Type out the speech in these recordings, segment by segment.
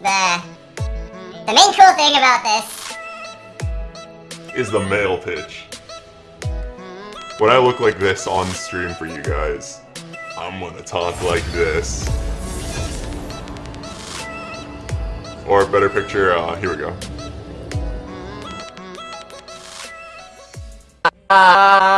the the main cool thing about this is the male pitch. When I look like this on stream for you guys, I'm gonna talk like this. Or better picture, uh, here we go. What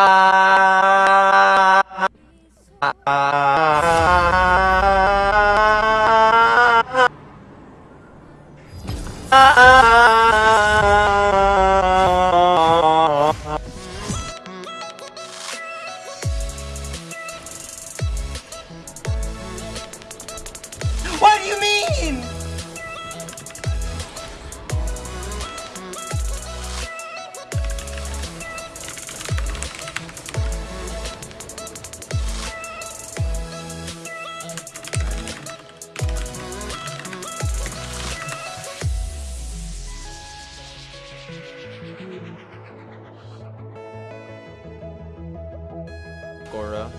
Goro.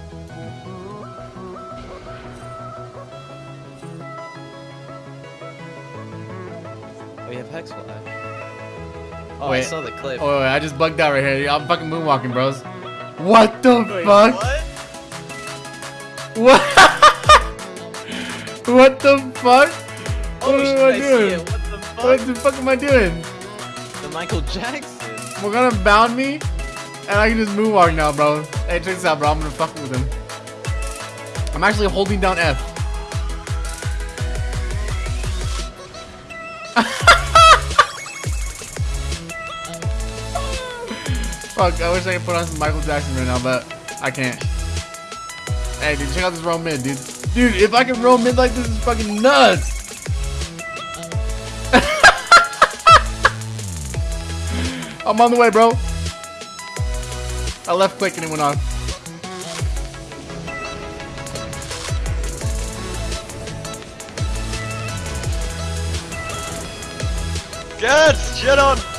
Oh, you have Hex Flash. Oh, I saw the clip. Oh, wait, wait, I just bugged out right here. I'm fucking moonwalking, bros. What the Wait, fuck? What? What? what the fuck? Oh, what am I I doing? What the fuck? What the fuck am I doing? The Michael Jackson. We're gonna bound me, and I can just moonwalk now, bro. Hey, check this out, bro. I'm gonna fuck with him. I'm actually holding down F. Fuck, I wish I could put on some Michael Jackson right now, but I can't. Hey, dude, check out this roll mid, dude. Dude, if I can roll mid like this, is fucking nuts. I'm on the way, bro. I left quick and it went off. Good! Shit on!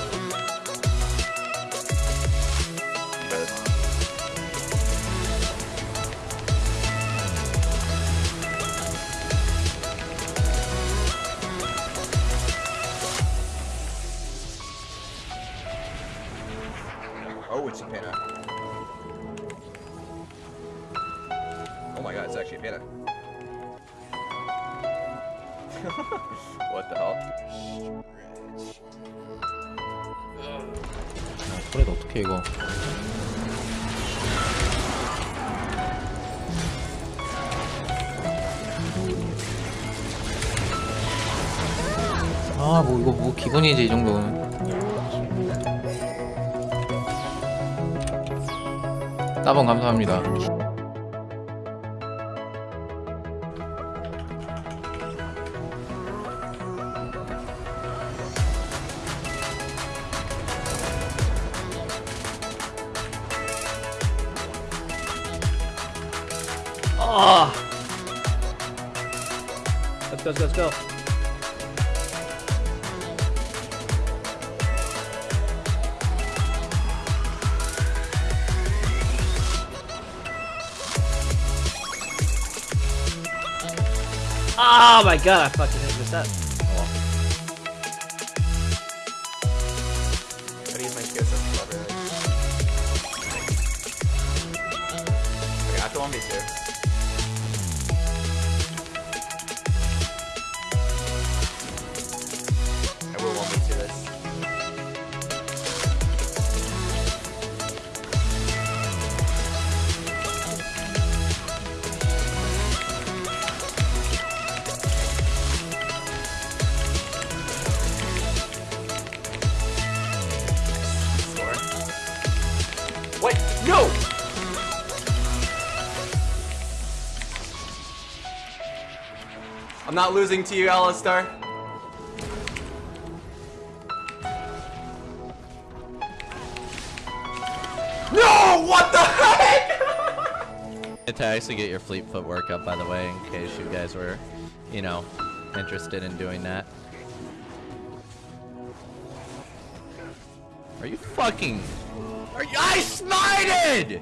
What the hell? 그래도 어떻게 이거 아 뭐 이거 뭐 기본이지 이 정도는 따봉 감사합니다 Let's go, let's go. Oh my god, I fucking hit this up. What? No! I'm not losing to you, Alistar. No! What the heck? To actually get your fleet footwork up, by the way, in case you guys were, you know, interested in doing that. Are you fucking... Are you... I smited!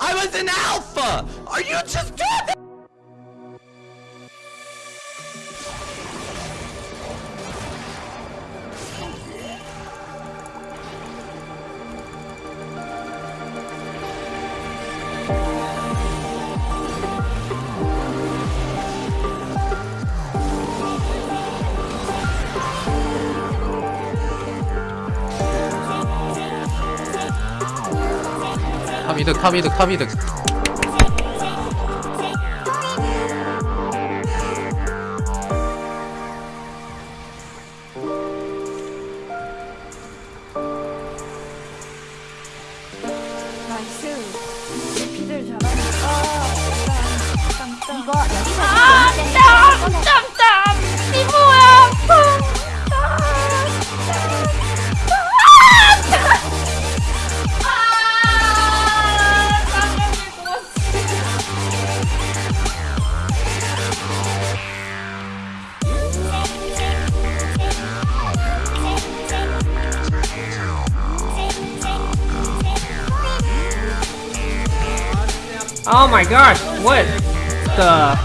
I was an alpha! Are you just 카미득 카미득 카미득. Oh my gosh, what the?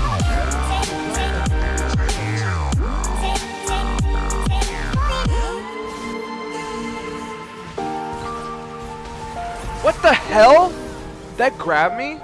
What the hell? That grabbed me?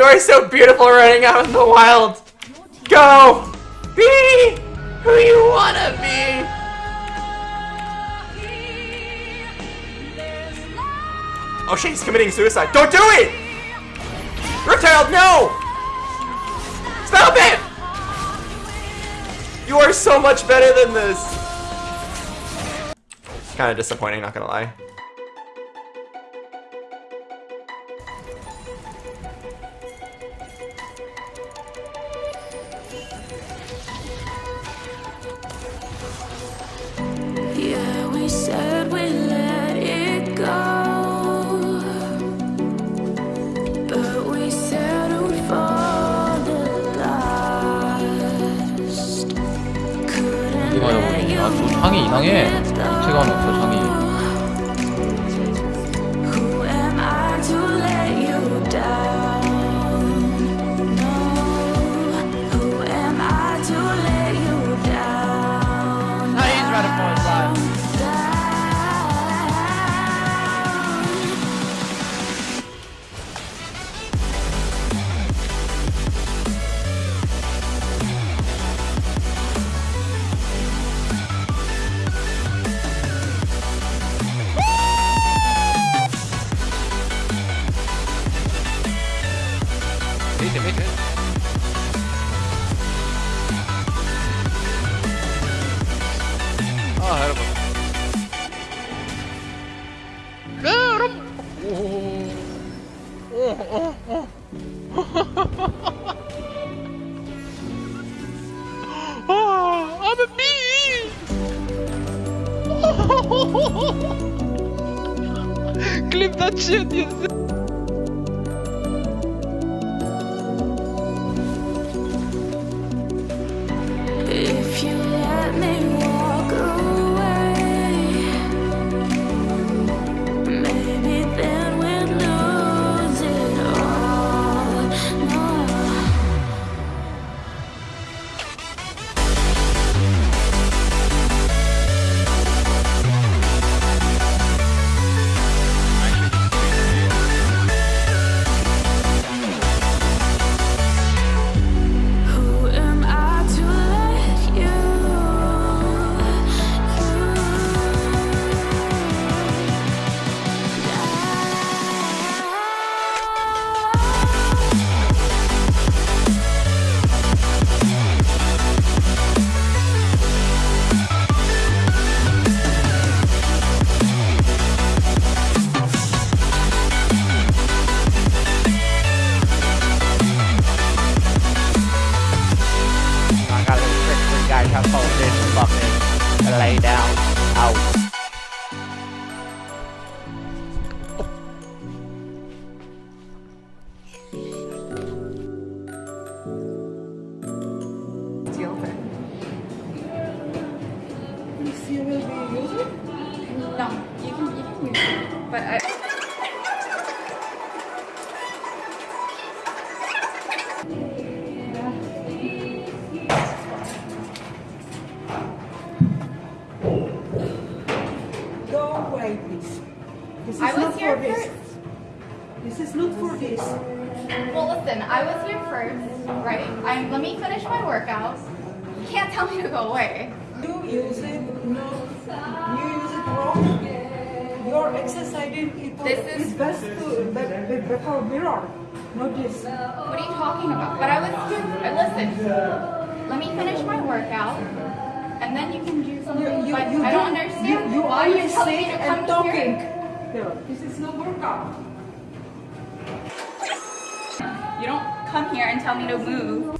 You are so beautiful running out in the wild. Go! Be who you wanna be! Oh shit, he's committing suicide. Don't do it! Reptile, no! Stop it! You are so much better than this. Kinda disappointing, not gonna lie. 이 이상해 Clip that but I. Go away, please. This is I was not here for this. This is not for this. Well, listen, I was here first, right? I'm. Let me finish my workout. You can't tell me to go away. You use it, no, you use it wrong. You're exercising it. This is- it's best to be, be, before mirror, not this. What are you talking about? But I was. I listen. Let me finish my workout, and then you can do something. You, you, but you I don't do- understand You, you why you're telling me to come and talking. here. Here, this is no workout. You don't come here and tell me to move.